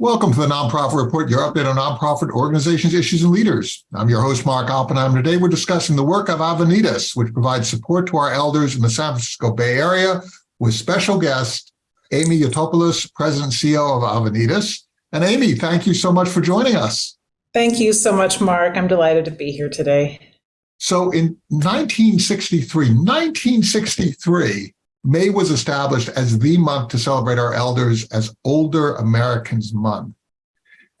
Welcome to the Nonprofit Report, your update on nonprofit organizations, issues, and leaders. I'm your host, Mark Oppenheim. Today, we're discussing the work of Avenidas, which provides support to our elders in the San Francisco Bay Area, with special guest Amy Yotopoulos, President and CEO of Avenidas. And Amy, thank you so much for joining us. Thank you so much, Mark. I'm delighted to be here today. So in 1963, 1963, May was established as the month to celebrate our elders as Older Americans Month.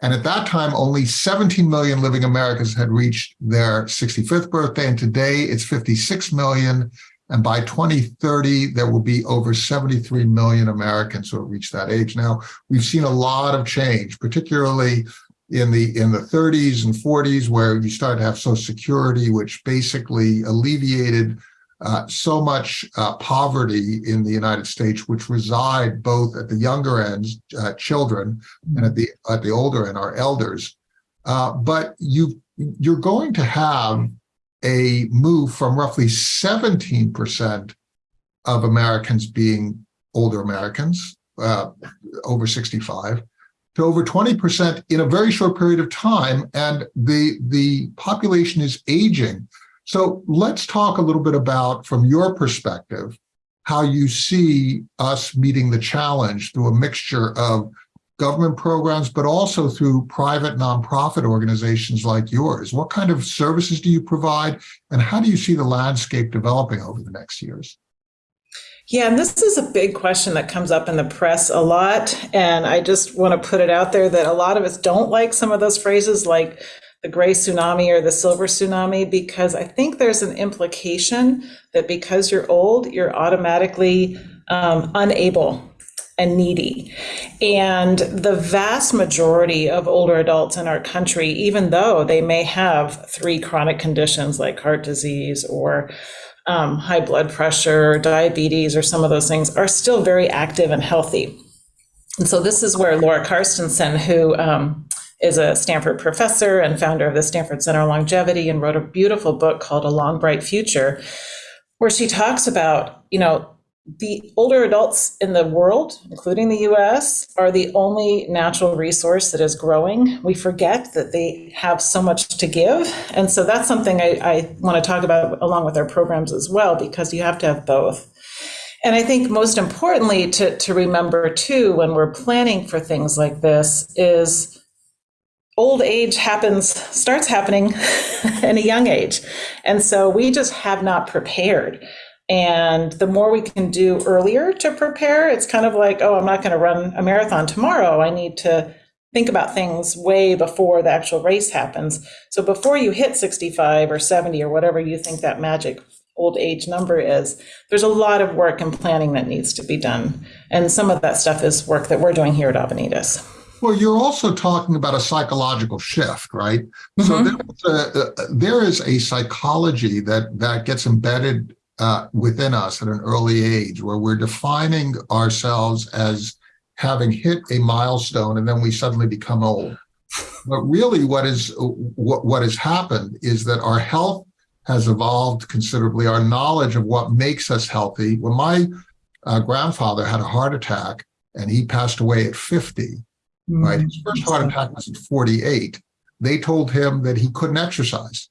And at that time, only 17 million living Americans had reached their 65th birthday. And today it's 56 million. And by 2030, there will be over 73 million Americans who have reached that age. Now, we've seen a lot of change, particularly in the in the 30s and 40s, where you started to have Social Security, which basically alleviated uh, so much uh, poverty in the United States, which reside both at the younger ends, uh, children, and at the at the older end, our elders. Uh, but you you're going to have a move from roughly 17% of Americans being older Americans, uh, over 65, to over 20% in a very short period of time. And the, the population is aging. So let's talk a little bit about, from your perspective, how you see us meeting the challenge through a mixture of government programs, but also through private nonprofit organizations like yours. What kind of services do you provide and how do you see the landscape developing over the next years? Yeah, and this is a big question that comes up in the press a lot. And I just want to put it out there that a lot of us don't like some of those phrases like the gray tsunami or the silver tsunami because I think there's an implication that because you're old, you're automatically um, unable and needy. And the vast majority of older adults in our country, even though they may have three chronic conditions like heart disease or um, high blood pressure, or diabetes, or some of those things, are still very active and healthy. And so this is where Laura Carstensen, who um, is a Stanford professor and founder of the Stanford Center on Longevity and wrote a beautiful book called A Long Bright Future, where she talks about, you know, the older adults in the world, including the US, are the only natural resource that is growing. We forget that they have so much to give. And so that's something I, I want to talk about along with our programs as well, because you have to have both. And I think most importantly to, to remember too, when we're planning for things like this, is old age happens, starts happening in a young age. And so we just have not prepared. And the more we can do earlier to prepare, it's kind of like, oh, I'm not going to run a marathon tomorrow. I need to think about things way before the actual race happens. So before you hit 65 or 70 or whatever you think that magic old age number is, there's a lot of work and planning that needs to be done. And some of that stuff is work that we're doing here at Avenidas. Well, you're also talking about a psychological shift, right? Mm-hmm. So there, a, there is a psychology that that gets embedded uh, within us at an early age, where we're defining ourselves as having hit a milestone, and then we suddenly become old. But really, what is what what has happened is that our health has evolved considerably. Our knowledge of what makes us healthy. When my uh, grandfather had a heart attack and he passed away at 50, right? His first heart attack was at 48. They told him that he couldn't exercise.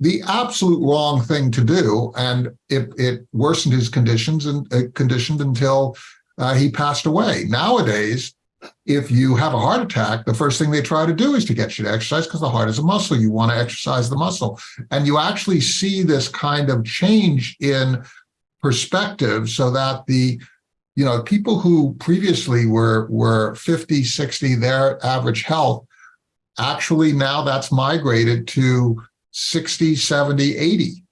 The absolute wrong thing to do, and it, it worsened his conditions and uh, conditioned until uh, he passed away. Nowadays, if you have a heart attack, the first thing they try to do is to get you to exercise because the heart is a muscle. You want to exercise the muscle. And you actually see this kind of change in perspective so that the you know, people who previously were were 50, 60, their average health, actually now that's migrated to 60, 70, 80.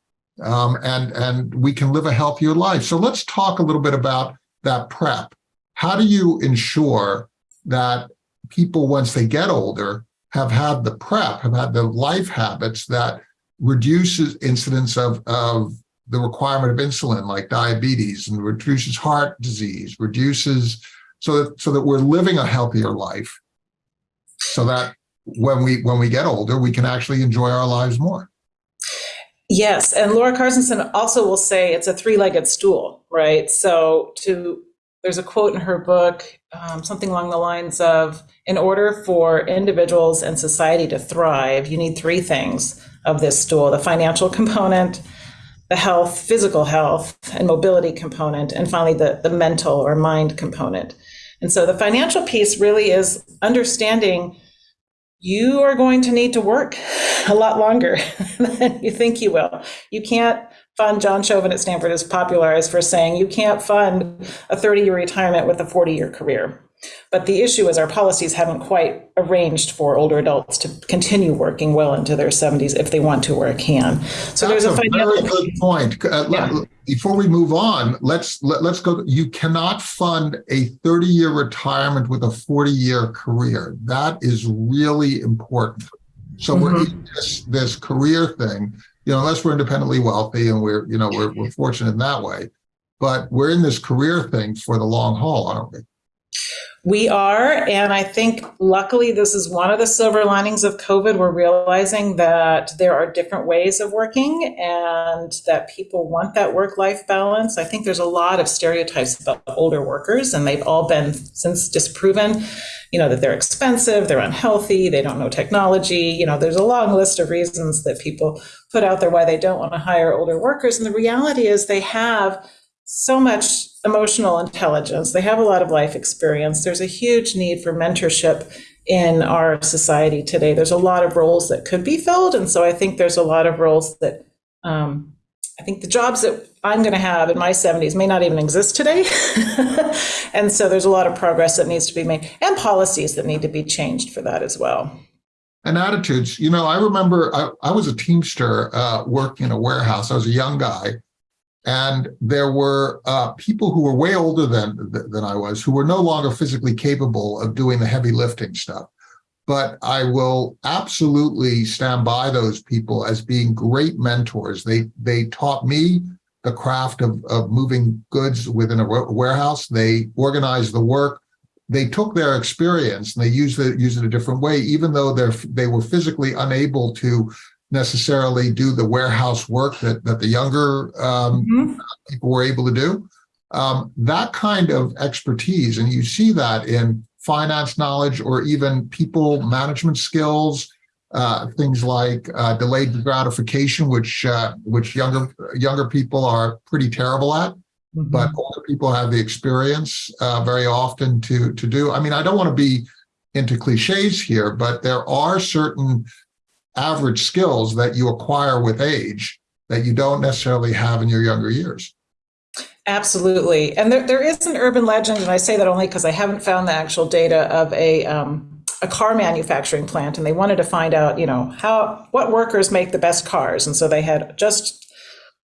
Um, and, and we can live a healthier life. So let's talk a little bit about that prep. How do you ensure that people, once they get older, have had the prep, have had the life habits that reduces incidence of, of the requirement of insulin like diabetes and reduces heart disease, reduces so that so that we're living a healthier life so that when we when we get older, we can actually enjoy our lives more. Yes, and Laura Carstensen also will say it's a three-legged stool, right? So to there's a quote in her book, um, something along the lines of In order for individuals and society to thrive, you need three things of this stool the financial component, the health, physical health, and mobility component, and finally the, the mental or mind component. And so the financial piece really is understanding you are going to need to work a lot longer than you think you will. You can't fund, John Shoven at Stanford is popularized for saying you can't fund a 30 year retirement with a 40 year career. But the issue is our policies haven't quite arranged for older adults to continue working well into their 70s if they want to or can. So That's there's a a very good point. Uh, Yeah. l- Before we move on, let's, let, let's go, you cannot fund a 30-year retirement with a 40-year career. That is really important. So we're Mm-hmm. in this, this career thing, you know, unless we're independently wealthy and we're, you know, we're, we're fortunate in that way. But we're in this career thing for the long haul, aren't we? We are, and I think luckily this is one of the silver linings of COVID. We're realizing that there are different ways of working and that people want that work life balance. I think there's a lot of stereotypes about older workers, and they've all been since disproven. You know, that they're expensive, they're unhealthy, they don't know technology. You know, there's a long list of reasons that people put out there why they don't want to hire older workers. And the reality is they have so much emotional intelligence. They have a lot of life experience. There's a huge need for mentorship in our society today. There's a lot of roles that could be filled. And so I think there's a lot of roles that um, I think the jobs that I'm going to have in my 70s may not even exist today. and so there's a lot of progress that needs to be made and policies that need to be changed for that as well. and attitudes. You know, I remember I, I was a Teamster uh, working in a warehouse. I was a young guy, and there were uh, people who were way older than than I was, who were no longer physically capable of doing the heavy lifting stuff. But I will absolutely stand by those people as being great mentors. They they taught me the craft of, of moving goods within a warehouse. They organized the work they took their experience and they used it used it a different way, even though they're they were physically unable to necessarily do the warehouse work that that the younger um, Mhm. people were able to do. Um, that kind of expertise, and you see that in finance knowledge or even people management skills, uh, things like uh, delayed gratification, which uh, which younger younger people are pretty terrible at but older people have the experience uh, very often to to do. I mean, I don't want to be into cliches here, but there are certain average skills that you acquire with age that you don't necessarily have in your younger years. Absolutely. And there, there is an urban legend, and I say that only because I haven't found the actual data of a, um, a car manufacturing plant, and they wanted to find out, you know, how, what workers make the best cars. And so they had just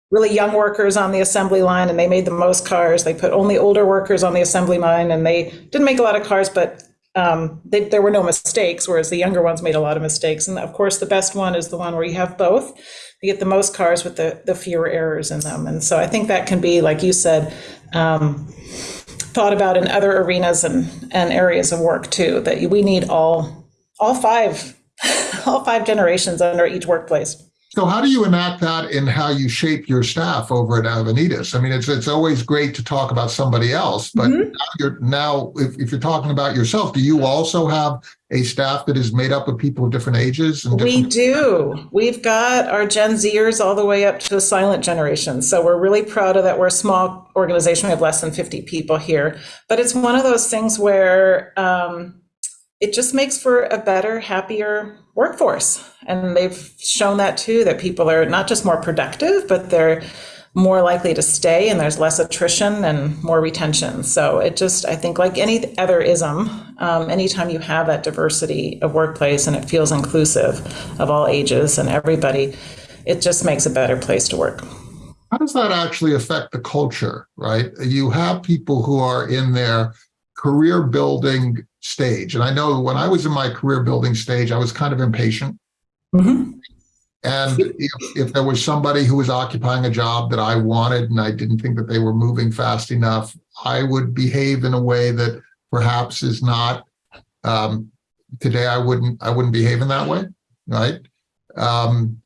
really young workers on the assembly line, and they made the most cars. They put only older workers on the assembly line, and they didn't make a lot of cars, but um, they, there were no mistakes, whereas the younger ones made a lot of mistakes. And of course, the best one is the one where you have both. You get the most cars with the, the fewer errors in them. And so I think that can be, like you said, um, thought about in other arenas and, and areas of work too, that we need all, all five, all five generations under each workplace. So how do you enact that in how you shape your staff over at Avenidas? I mean, it's it's always great to talk about somebody else, but Mhm. now you're now if, if you're talking about yourself, do you also have a staff that is made up of people of different ages and We do. We've got our Gen Zers all the way up to the silent generation. So we're really proud of that. We're a small organization. We have less than 50 people here. But it's one of those things where um, it just makes for a better, happier workforce. And they've shown that too, that people are not just more productive, but they're more likely to stay and there's less attrition and more retention. So it just, I think, like any other ism, um, anytime you have that diversity of workplace and it feels inclusive of all ages and everybody, it just makes a better place to work. How does that actually affect the culture, right? You have people who are in their career building stage. And I know when I was in my career building stage, I was kind of impatient. Mhm. And if, if there was somebody who was occupying a job that I wanted and I didn't think that they were moving fast enough, I would behave in a way that perhaps is not um, today I wouldn't I wouldn't behave in that way, right? Um,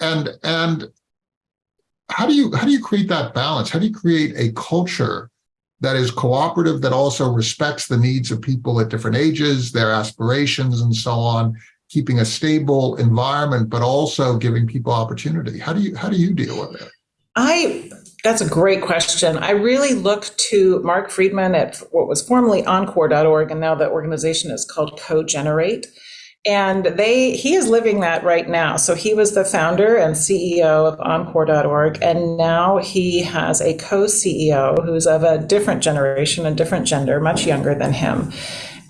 and and how do you how do you create that balance? How do you create a culture that is cooperative, that also respects the needs of people at different ages, their aspirations, and so on, keeping a stable environment, but also giving people opportunity. How do you how do you deal with it? I that's a great question. I really look to Mark Freedman at what was formerly Encore.org, and now the organization is called Co-Generate. And they he is living that right now. So he was the founder and CEO of Encore.org, and now he has a co-CEO who's of a different generation, a different gender, much younger than him.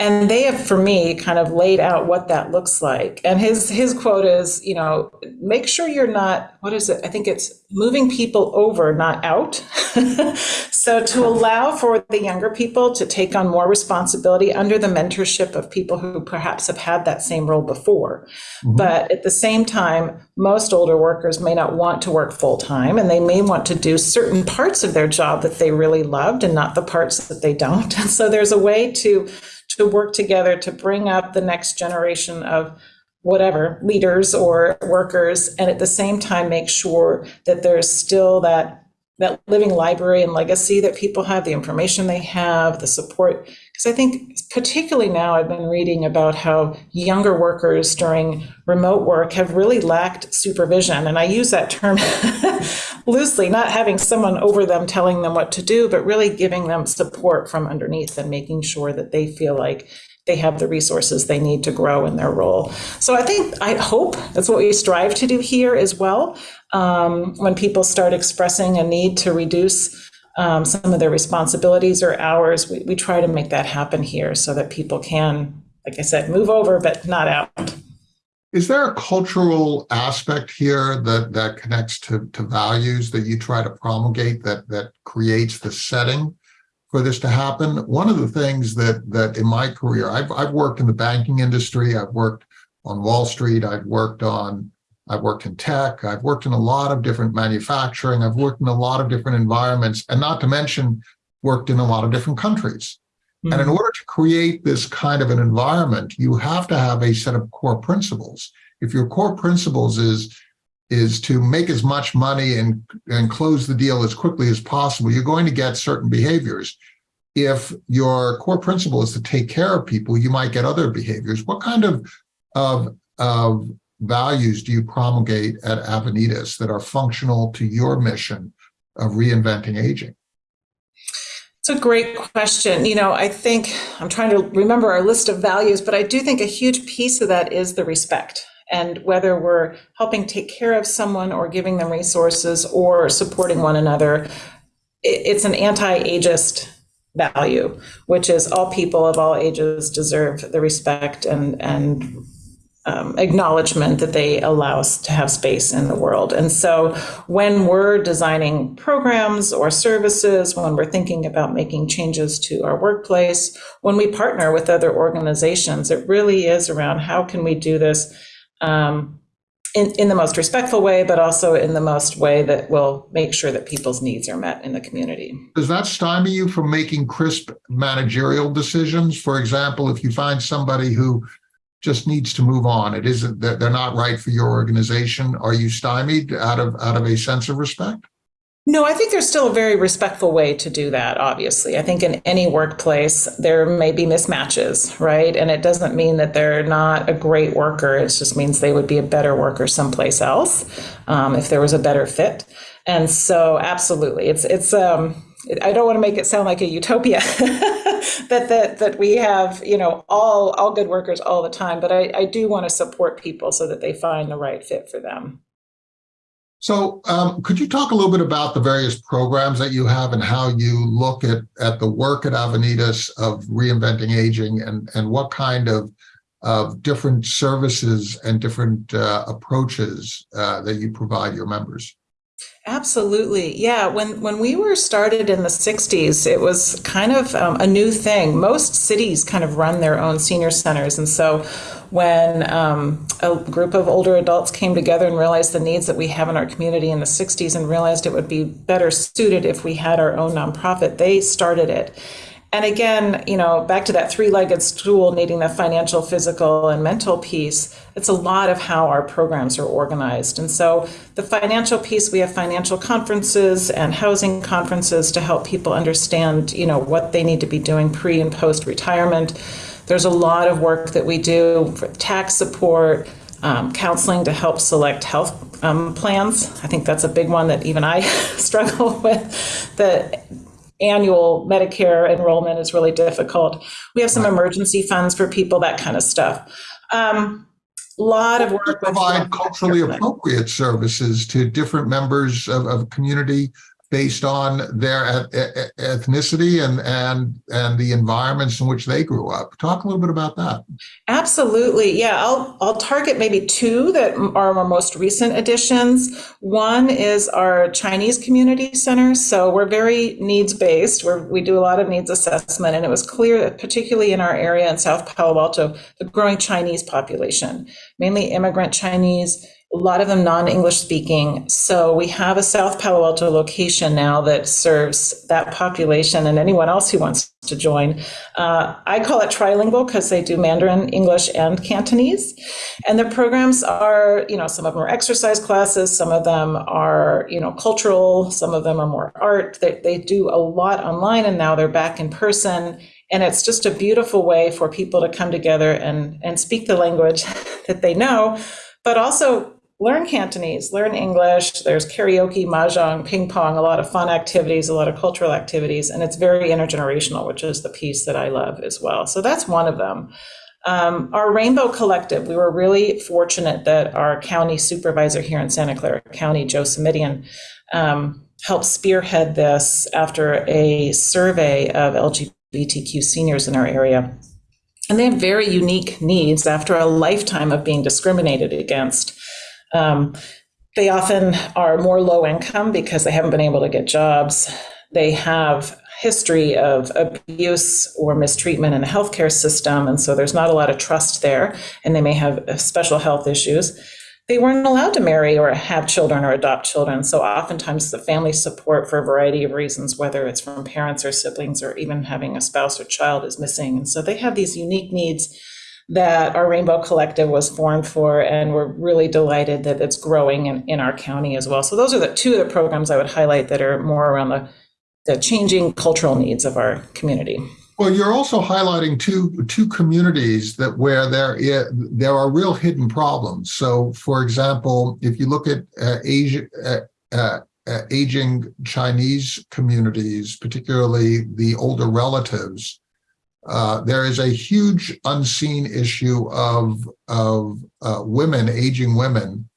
And they have, for me, kind of laid out what that looks like. And his his quote is, you know, make sure you're not, what is it? I think it's moving people over, not out. so to allow for the younger people to take on more responsibility under the mentorship of people who perhaps have had that same role before. Mm-hmm. But at the same time, most older workers may not want to work full time and they may want to do certain parts of their job that they really loved and not the parts that they don't. And so there's a way to to work together to bring up the next generation of whatever leaders or workers and at the same time make sure that there's still that that living library and legacy that people have the information they have the support. Because i think particularly now i've been reading about how younger workers during remote work have really lacked supervision and i use that term loosely not having someone over them telling them what to do but really giving them support from underneath and making sure that they feel like they have the resources they need to grow in their role. So I think, I hope that's what we strive to do here as well. Um, when people start expressing a need to reduce um, some of their responsibilities or hours, we, we try to make that happen here so that people can, like I said, move over, but not out. Is there a cultural aspect here that, that connects to, to values that you try to promulgate that, that creates the setting for this to happen. One of the things that that in my career, I've I've worked in the banking industry, I've worked on Wall Street, I've worked on I've worked in tech, I've worked in a lot of different manufacturing, I've worked in a lot of different environments, and not to mention worked in a lot of different countries. Mm-hmm. And in order to create this kind of an environment, you have to have a set of core principles. If your core principles is is to make as much money and, and close the deal as quickly as possible, you're going to get certain behaviors. If your core principle is to take care of people, you might get other behaviors. What kind of, of, of values do you promulgate at Avenidas that are functional to your mission of reinventing aging? It's a great question. You know, I think I'm trying to remember our list of values, but I do think a huge piece of that is the respect and whether we're helping take care of someone or giving them resources or supporting one another, it's an anti-ageist value, which is all people of all ages deserve the respect and and um, acknowledgement that they allow us to have space in the world. And so when we're designing programs or services, when we're thinking about making changes to our workplace, when we partner with other organizations, it really is around how can we do this um, in, in the most respectful way, but also in the most way that will make sure that people's needs are met in the community. Does that stymie you from making crisp managerial decisions? For example, if you find somebody who just needs to move on, it isn't that they're not right for your organization. Are you stymied out of out of a sense of respect? No, I think there's still a very respectful way to do that, obviously. I think in any workplace, there may be mismatches, right? And it doesn't mean that they're not a great worker. It just means they would be a better worker someplace else um, if there was a better fit. And so, absolutely, it's, it's, um, I don't want to make it sound like a utopia that, that that we have, you know, all all good workers all the time. But I, I do want to support people so that they find the right fit for them. So um, could you talk a little bit about the various programs that you have and how you look at, at the work at Avenidas of reinventing aging and, and what kind of, of different services and different uh, approaches uh, that you provide your members? Absolutely. Yeah. When when we were started in the 60s, it was kind of um, a new thing. Most cities kind of run their own senior centers. And so when um, a group of older adults came together and realized the needs that we have in our community in the 60s and realized it would be better suited if we had our own nonprofit, they started it. And again, you know, back to that three legged stool needing the financial, physical, and mental piece, it's a lot of how our programs are organized. And so the financial piece, we have financial conferences and housing conferences to help people understand, you know, what they need to be doing pre and post retirement. There's a lot of work that we do for tax support, um, counseling to help select health um, plans. I think that's a big one that even I struggle with. The annual Medicare enrollment is really difficult. We have some emergency funds for people, that kind of stuff. Um, lot of work. Provide culturally appropriate services to different members of, of community based on their ethnicity and and and the environments in which they grew up. Talk a little bit about that. Absolutely, yeah. I'll I'll target maybe two that are our most recent additions. One is our Chinese community center. So we're very needs based. Where we do a lot of needs assessment, and it was clear that particularly in our area in South Palo Alto, the growing Chinese population, mainly immigrant Chinese a lot of them non-English speaking. So we have a South Palo Alto location now that serves that population and anyone else who wants to join. Uh, I call it trilingual because they do Mandarin, English, and Cantonese. And the programs are, you know, some of them are exercise classes, some of them are, you know, cultural, some of them are more art. They, they do a lot online and now they're back in person. And it's just a beautiful way for people to come together and, and speak the language that they know, but also learn Cantonese, learn English. There's karaoke, mahjong, ping pong, a lot of fun activities, a lot of cultural activities, and it's very intergenerational, which is the piece that I love as well. So that's one of them. Um, our Rainbow Collective, we were really fortunate that our county supervisor here in Santa Clara County, Joe Simitian, um, helped spearhead this after a survey of LGBTQ seniors in our area. And they have very unique needs after a lifetime of being discriminated against. Um, they often are more low income because they haven't been able to get jobs. They have history of abuse or mistreatment in the healthcare system, and so there's not a lot of trust there, and they may have uh, special health issues. They weren't allowed to marry or have children or adopt children, so oftentimes the family support for a variety of reasons, whether it's from parents or siblings or even having a spouse or child, is missing. And so they have these unique needs that our Rainbow Collective was formed for, and we're really delighted that it's growing in, in our county as well. So those are the two of the programs I would highlight that are more around the, the changing cultural needs of our community. Well, you're also highlighting two two communities that where there is, there are real hidden problems. So, for example, if you look at uh, Asia, uh, uh, uh aging Chinese communities, particularly the older relatives, uh, there is a huge unseen issue of, of uh, women, aging women,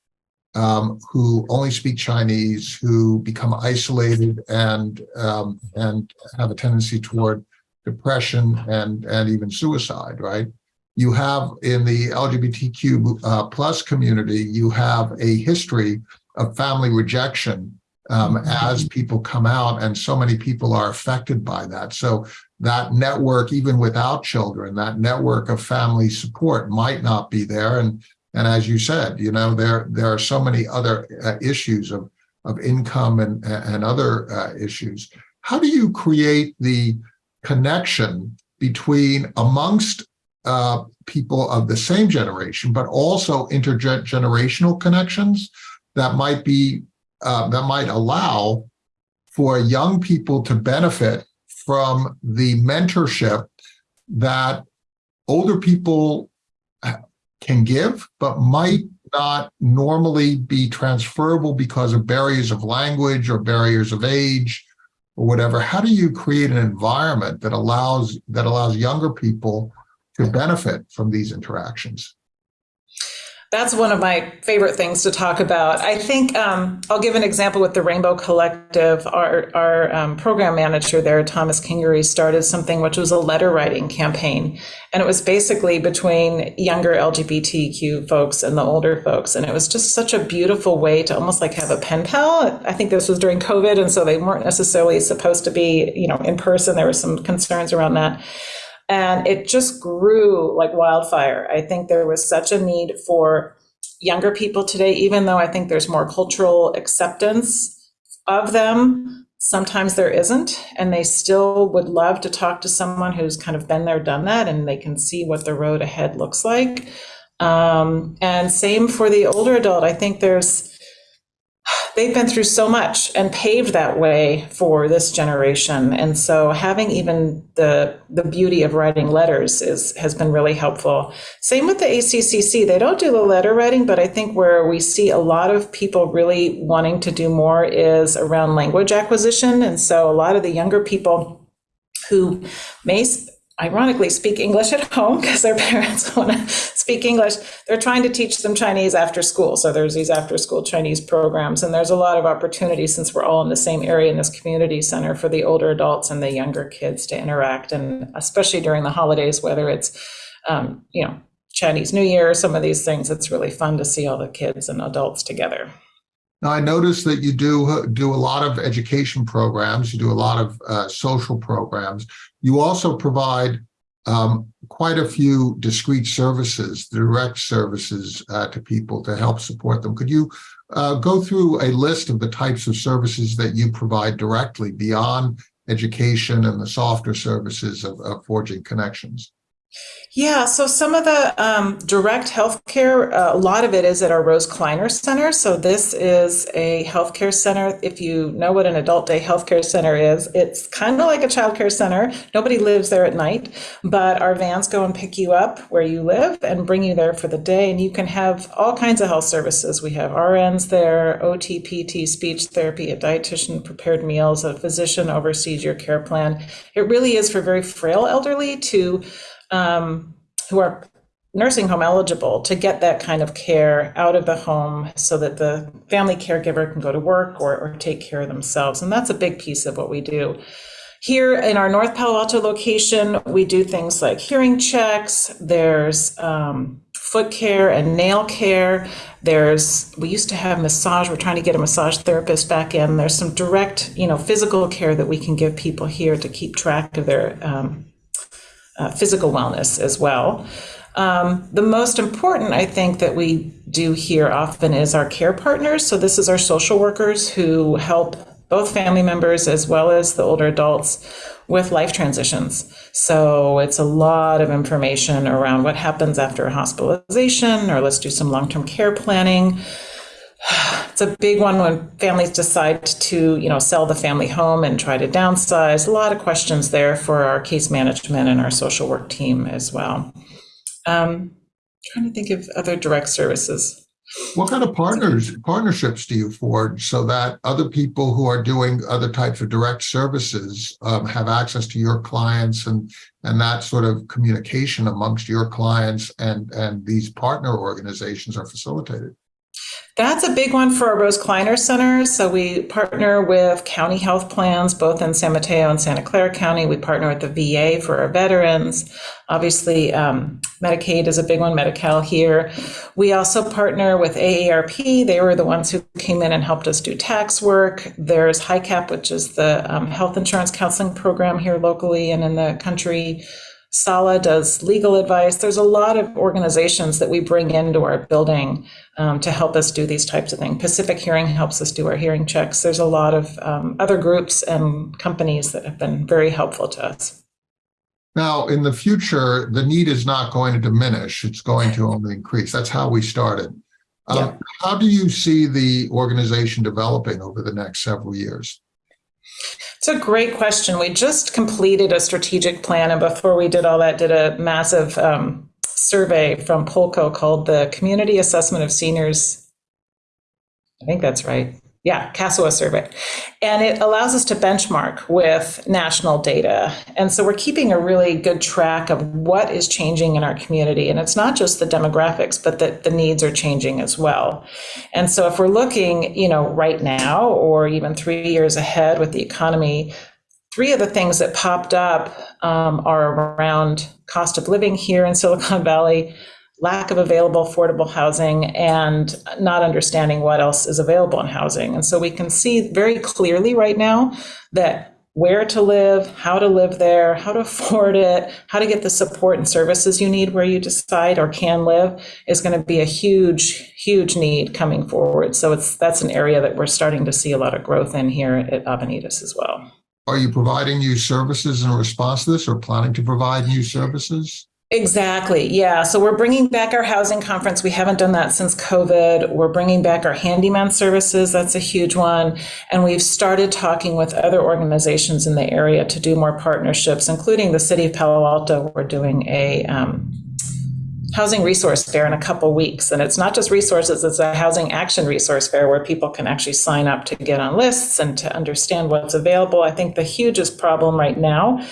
um, who only speak Chinese, who become isolated and um, and have a tendency toward depression and and even suicide. Right? You have in the LGBTQ uh, plus community, you have a history of family rejection um, as people come out, and so many people are affected by that. So that network, even without children, that network of family support might not be there. And and as you said, you know, there there are so many other uh, issues of of income and and other uh, issues. How do you create the connection between amongst uh, people of the same generation, but also intergenerational connections that might be uh, that might allow for young people to benefit from the mentorship that older people can give, but might not normally be transferable because of barriers of language or barriers of age or whatever. How do you create an environment that allows that allows younger people to benefit from these interactions? That's one of my favorite things to talk about. I think um, I'll give an example with the Rainbow Collective. Our, our um, program manager there, Thomas Kingery, started something which was a letter writing campaign. And it was basically between younger LGBTQ folks and the older folks. And it was just such a beautiful way to almost like have a pen pal. I think this was during COVID, and so they weren't necessarily supposed to be, you know, in person. There were some concerns around that and it just grew like wildfire. I think there was such a need for younger people today, even though I think there's more cultural acceptance of them. sometimes there isn't, and they still would love to talk to someone who's kind of been there, done that, and they can see what the road ahead looks like. Um, and same for the older adult. I think there's they've been through so much and paved that way for this generation. And so having even the the beauty of writing letters is has been really helpful. Same with the ACCC. They don't do the letter writing, but I think where we see a lot of people really wanting to do more is around language acquisition. And so a lot of the younger people who may ironically speak English at home because their parents want to speak English. They're trying to teach them Chinese after school. So there's these after school Chinese programs, and there's a lot of opportunity since we're all in the same area in this community center for the older adults and the younger kids to interact, and especially during the holidays, whether it's um, you know Chinese New Year, or some of these things, it's really fun to see all the kids and adults together. Now, I noticed that you do do a lot of education programs. You do a lot of uh, social programs. You also provide um, quite a few discrete services, direct services uh, to people to help support them. Could you uh, go through a list of the types of services that you provide directly beyond education and the softer services of, of forging connections? Yeah, so some of the um, direct healthcare, uh, a lot of it is at our Rose Kleiner Center. So this is a healthcare center. If you know what an adult day healthcare center is, it's kind of like a childcare center. Nobody lives there at night, but our vans go and pick you up where you live and bring you there for the day. And you can have all kinds of health services. We have RNs there, OT, PT, speech therapy, a dietitian, prepared meals, a physician oversees your care plan. It really is for very frail elderly to um, who are nursing home eligible to get that kind of care out of the home so that the family caregiver can go to work or, or take care of themselves. And that's a big piece of what we do. Here in our North Palo Alto location, we do things like hearing checks, there's um, foot care and nail care. There's, we used to have massage, we're trying to get a massage therapist back in. There's some direct, you know, physical care that we can give people here to keep track of their um, uh, physical wellness as well. Um, the most important, I think, that we do here often is our care partners. So, this is our social workers who help both family members as well as the older adults with life transitions. So, it's a lot of information around what happens after a hospitalization, or let's do some long term care planning. It's a big one when families decide to, you know, sell the family home and try to downsize. A lot of questions there for our case management and our social work team as well. Um, trying to think of other direct services. What kind of partners partnerships do you forge so that other people who are doing other types of direct services um, have access to your clients and and that sort of communication amongst your clients and and these partner organizations are facilitated? That's a big one for our Rose Kleiner Center. So we partner with county health plans, both in San Mateo and Santa Clara County. We partner with the VA for our veterans. Obviously, um, Medicaid is a big one, Medi-Cal here. We also partner with AARP. They were the ones who came in and helped us do tax work. There's HICAP, which is the um, health insurance counseling program here locally and in the country. SALA does legal advice. There's a lot of organizations that we bring into our building um, to help us do these types of things. Pacific Hearing helps us do our hearing checks. There's a lot of um, other groups and companies that have been very helpful to us. Now, in the future, the need is not going to diminish. It's going to only increase. That's how we started. Um, yeah. How do you see the organization developing over the next several years? It's a great question. We just completed a strategic plan, and before we did all that, did a massive um, survey from Polco called the Community Assessment of Seniors. I think that's right yeah, CASOA survey. And it allows us to benchmark with national data. And so we're keeping a really good track of what is changing in our community. And it's not just the demographics, but that the needs are changing as well. And so if we're looking, you know, right now or even three years ahead with the economy, three of the things that popped up um, are around cost of living here in Silicon Valley, lack of available affordable housing and not understanding what else is available in housing. And so we can see very clearly right now that where to live, how to live there, how to afford it, how to get the support and services you need where you decide or can live is going to be a huge, huge need coming forward. So it's that's an area that we're starting to see a lot of growth in here at Avenidas as well. Are you providing new services in response to this or planning to provide new services? Exactly. Yeah. So we're bringing back our housing conference. We haven't done that since COVID. We're bringing back our handyman services. That's a huge one. And we've started talking with other organizations in the area to do more partnerships, including the city of Palo Alto. We're doing a um, housing resource fair in a couple weeks. And it's not just resources, it's a housing action resource fair where people can actually sign up to get on lists and to understand what's available. I think the hugest problem right now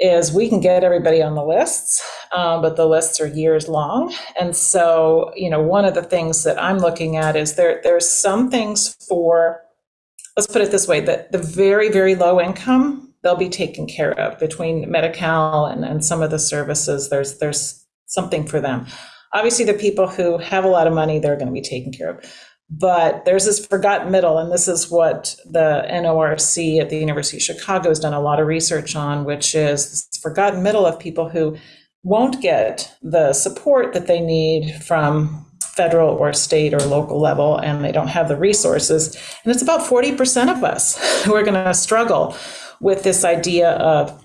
is we can get everybody on the lists, um, but the lists are years long. And so, you know, one of the things that I'm looking at is there there's some things for, let's put it this way, that the very, very low income, they'll be taken care of between Medi-Cal and, and some of the services. There's there's something for them. Obviously, the people who have a lot of money, they're going to be taken care of. But there's this forgotten middle, and this is what the NORC at the University of Chicago has done a lot of research on, which is this forgotten middle of people who won't get the support that they need from federal or state or local level, and they don't have the resources. And it's about 40% of us who are going to struggle with this idea of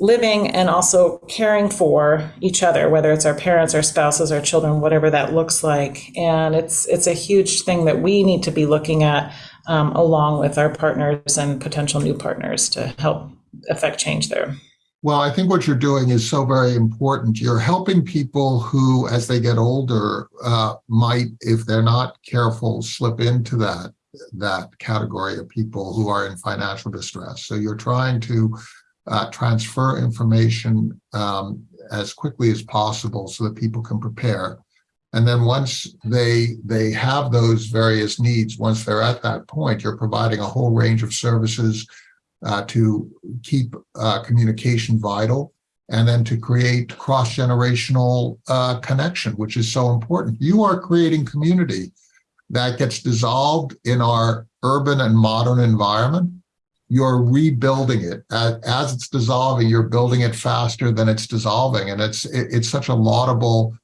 living and also caring for each other whether it's our parents our spouses our children whatever that looks like. And it's it's a huge thing that we need to be looking at um, along with our partners and potential new partners to help affect change there. Well i think what you're doing is so very important. You're helping people who as they get older uh, might if they're not careful slip into that that category of people who are in financial distress. So you're trying to uh, transfer information um, as quickly as possible so that people can prepare. And then once they they have those various needs, once they're at that point, you're providing a whole range of services uh, to keep uh, communication vital and then to create cross-generational uh, connection, which is so important. You are creating community that gets dissolved in our urban and modern environment you're rebuilding it. As, it's dissolving you're building it faster than it's dissolving. And it's it's such a laudable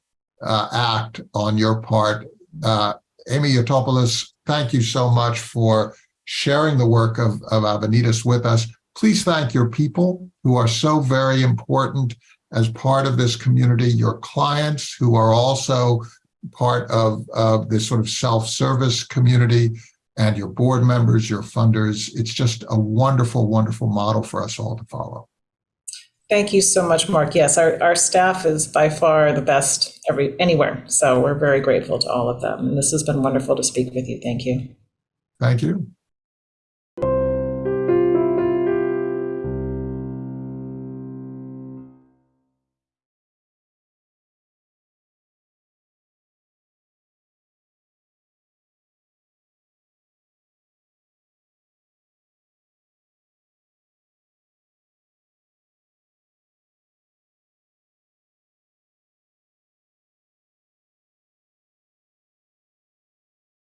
uh, act on your part. Uh, amy yotopoulos thank you so much for sharing the work of, of avenidas with us. Please thank your people who are so very important as part of this community your clients who are also part of, of this sort of self-service community and your board members, your funders. It's just a wonderful, wonderful model for us all to follow. Thank you so much, Mark. Yes, our, our staff is by far the best every anywhere. So we're very grateful to all of them. And this has been wonderful to speak with you. Thank you. Thank you.